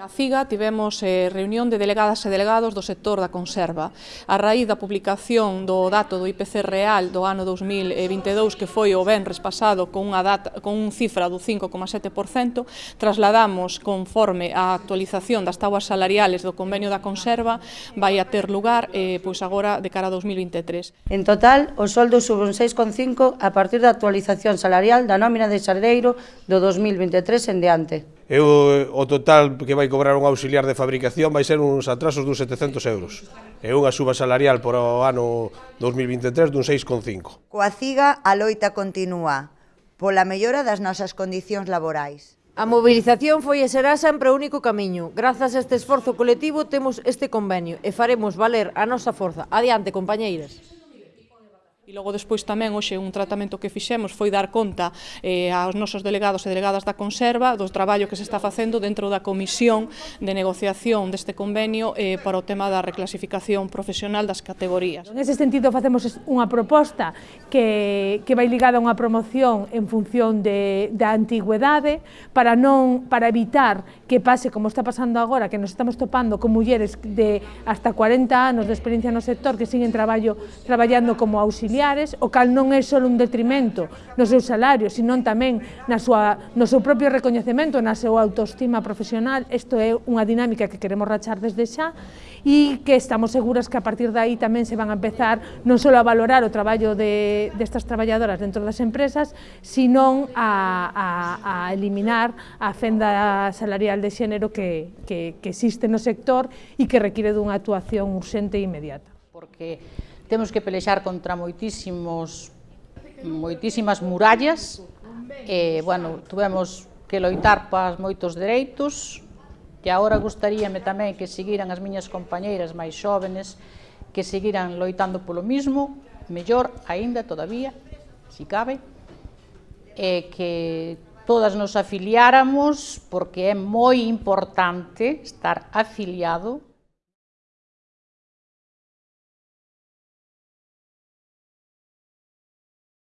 A FIGA tivemos eh, reunión de delegadas e delegados do sector da conserva. A raíz da publicación do dato do IPC real do ano 2022, que foi o venres pasado con unha, data, con unha cifra do 5,7%, trasladamos conforme a actualización das tabuas salariales do convenio da conserva, vai a ter lugar eh, pois agora de cara a 2023. En total, o soldo sube un 6,5 a partir da actualización salarial da nómina de xardeiro do 2023 en diante eu, o total que vai cobrar un auxiliar de fabricación vai ser uns atrasos dun 700 euros e unha suba salarial por o ano 2023 dun 6,5. Coa CIGA a loita continúa pola mellora das nosas condicións laborais. A mobilización foi e será sempre o único camiño. Grazas a este esforzo colectivo temos este convenio e faremos valer a nosa forza. Adiante, compañeiras. E logo despois tamén hoxe un tratamento que fixemos foi dar conta eh, aos nosos delegados e delegadas da conserva do traballo que se está facendo dentro da comisión de negociación deste convenio eh, para o tema da reclasificación profesional das categorías. En ese sentido facemos unha proposta que, que vai ligada a unha promoción en función de, da antigüedade para non para evitar que pase como está pasando agora que nos estamos topando con mulleres de hasta 40 anos de experiencia no sector que siguen traballo traballando como auxiliar familiares, o cal non é só un detrimento no seu salario, senón tamén na súa, no seu propio recoñecemento, na súa autoestima profesional. Isto é unha dinámica que queremos rachar desde xa e que estamos seguras que a partir de aí tamén se van a empezar non só a valorar o traballo de, destas traballadoras dentro das empresas, senón a, a, a eliminar a fenda salarial de xénero que, que, que existe no sector e que require dunha actuación urxente e inmediata. Porque temos que pelexar contra moitísimos moitísimas murallas. E, bueno, tuvemos que loitar pas moitos dereitos. Que agora gustaríame tamén que seguiran as miñas compañeiras máis xóvenes que seguiran loitando polo mismo mellor aínda todavía si cabe e que todas nos afiliáramos porque é moi importante estar afiliado